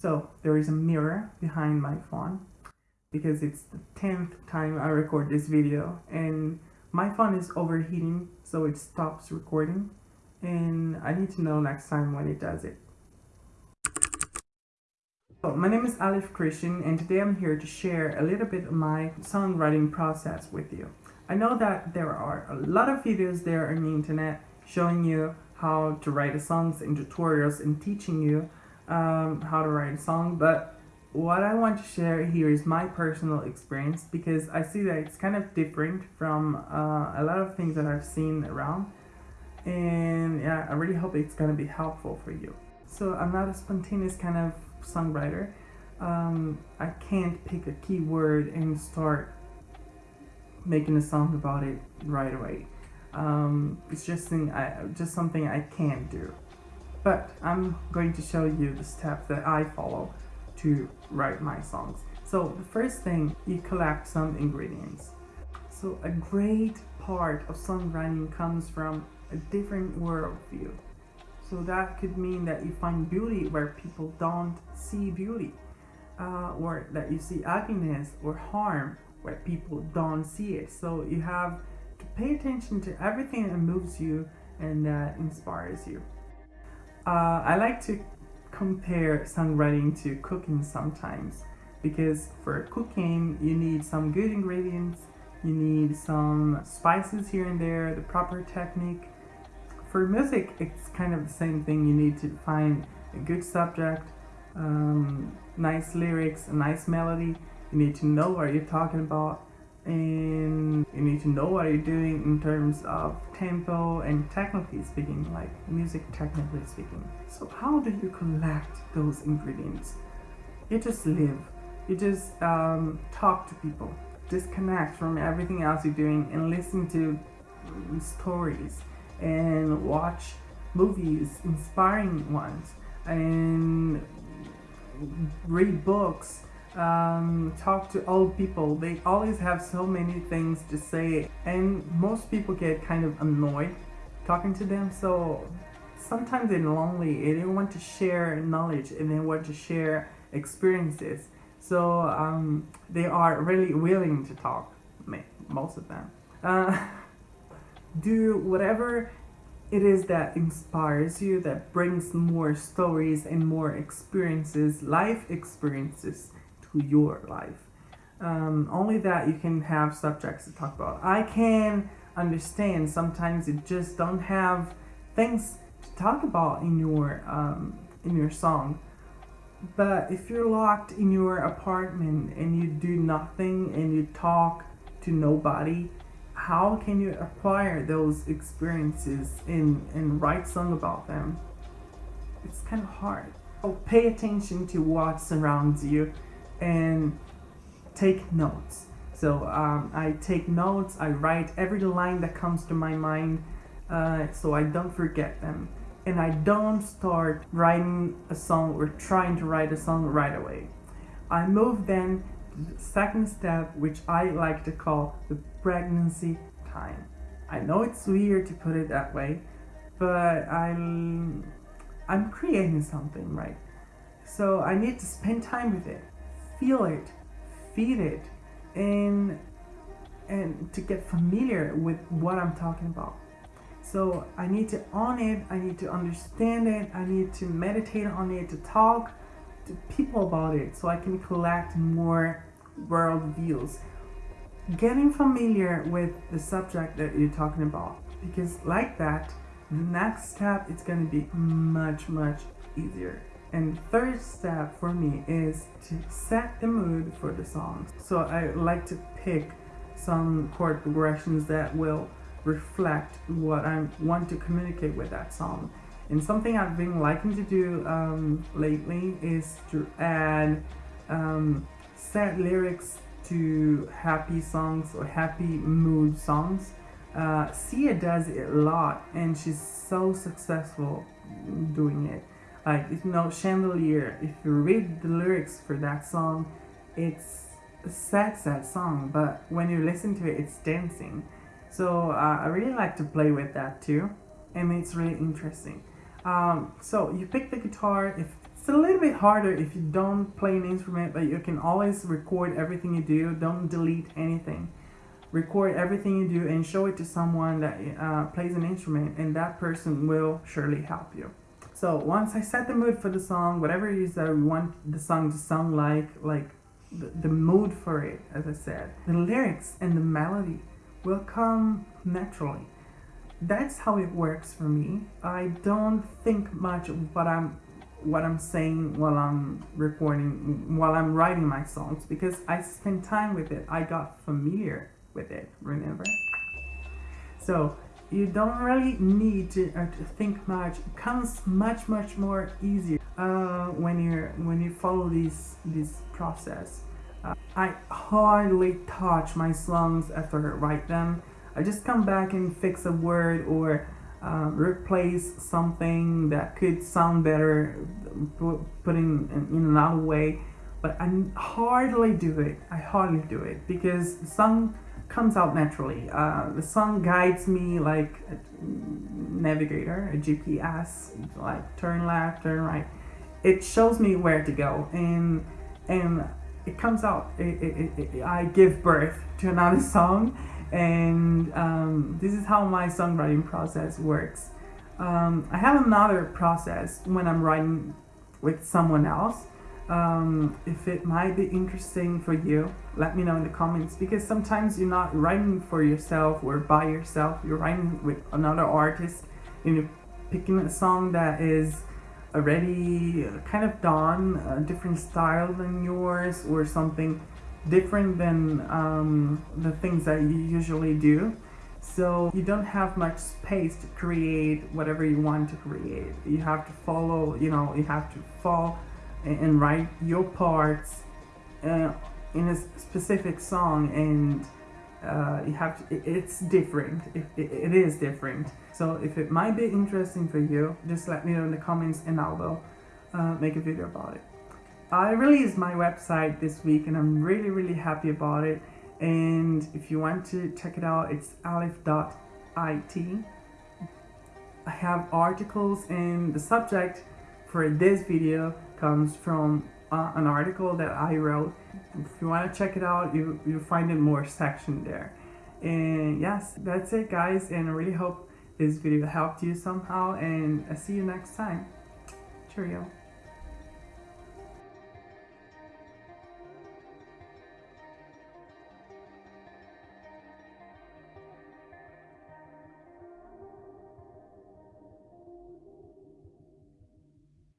So there is a mirror behind my phone because it's the 10th time I record this video and my phone is overheating so it stops recording and I need to know next time when it does it. So, my name is Alif Christian and today I'm here to share a little bit of my songwriting process with you. I know that there are a lot of videos there on the internet showing you how to write songs and tutorials and teaching you um, how to write a song, but what I want to share here is my personal experience because I see that it's kind of different from uh, a lot of things that I've seen around. And yeah I really hope it's gonna be helpful for you. So I'm not a spontaneous kind of songwriter. Um, I can't pick a keyword and start making a song about it right away. Um, it's just, thing I, just something I can't do but I'm going to show you the steps that I follow to write my songs. So the first thing, you collect some ingredients. So a great part of songwriting comes from a different worldview. So that could mean that you find beauty where people don't see beauty. Uh, or that you see happiness or harm where people don't see it. So you have to pay attention to everything that moves you and that inspires you. Uh, I like to compare songwriting to cooking sometimes because for cooking you need some good ingredients, you need some spices here and there, the proper technique. For music it's kind of the same thing, you need to find a good subject, um, nice lyrics, a nice melody, you need to know what you're talking about and you need to know what you're doing in terms of tempo and technically speaking like music technically speaking. So how do you collect those ingredients? You just live. You just um, talk to people. Disconnect from everything else you're doing and listen to stories and watch movies inspiring ones and read books um, talk to old people. They always have so many things to say and most people get kind of annoyed talking to them. So sometimes they're lonely and they want to share knowledge and they want to share experiences. So um, they are really willing to talk, most of them. Uh, do whatever it is that inspires you, that brings more stories and more experiences, life experiences to your life. Um, only that you can have subjects to talk about. I can understand sometimes you just don't have things to talk about in your um, in your song. But if you're locked in your apartment and you do nothing and you talk to nobody, how can you acquire those experiences and, and write song about them? It's kind of hard. So pay attention to what surrounds you and take notes. So um, I take notes, I write every line that comes to my mind uh, so I don't forget them. And I don't start writing a song or trying to write a song right away. I move then to the second step, which I like to call the pregnancy time. I know it's weird to put it that way, but I'm, I'm creating something, right? So I need to spend time with it feel it, feed it, and and to get familiar with what I'm talking about. So I need to own it, I need to understand it, I need to meditate on it, to talk to people about it so I can collect more world views. Getting familiar with the subject that you're talking about because like that, the next step is going to be much, much easier. And third step for me is to set the mood for the song. So I like to pick some chord progressions that will reflect what I want to communicate with that song. And something I've been liking to do um, lately is to add um, sad lyrics to happy songs or happy mood songs. Uh, Sia does it a lot and she's so successful doing it like you know chandelier if you read the lyrics for that song it's a sad sad song but when you listen to it it's dancing so uh, I really like to play with that too and it's really interesting um, so you pick the guitar if it's a little bit harder if you don't play an instrument, but you can always record everything you do. Don't delete anything. Record everything you do and show it to someone that uh, plays an instrument, and that person will surely help you. So once I set the mood for the song, whatever it is that I want the song to sound like, like the, the mood for it, as I said, the lyrics and the melody will come naturally. That's how it works for me. I don't think much of what I'm what I'm saying while I'm recording, while I'm writing my songs, because I spend time with it. I got familiar with it, remember? So you don't really need to, uh, to think much. It comes much, much more easier uh, when you when you follow this this process. Uh, I hardly touch my songs after I write them. I just come back and fix a word or uh, replace something that could sound better, put in, in another way. But I hardly do it. I hardly do it because some comes out naturally. Uh, the song guides me like a navigator, a GPS, like turn left, turn right. It shows me where to go, and and it comes out. It, it, it, I give birth to another song, and um, this is how my songwriting process works. Um, I have another process when I'm writing with someone else. Um, if it might be interesting for you, let me know in the comments because sometimes you're not writing for yourself or by yourself, you're writing with another artist and you're picking a song that is already kind of done, a different style than yours or something different than um, the things that you usually do. So you don't have much space to create whatever you want to create. You have to follow, you know, you have to fall and write your parts uh, in a specific song and uh, you have to, it's different. It, it, is different. So if it might be interesting for you just let me know in the comments and I will uh, make a video about it. I released my website this week and I'm really really happy about it. And if you want to check it out it's alif.it I have articles and the subject for this video comes from uh, an article that I wrote. If you want to check it out, you, you find it more section there. And yes, that's it guys. And I really hope this video helped you somehow. And I'll see you next time. Cheerio.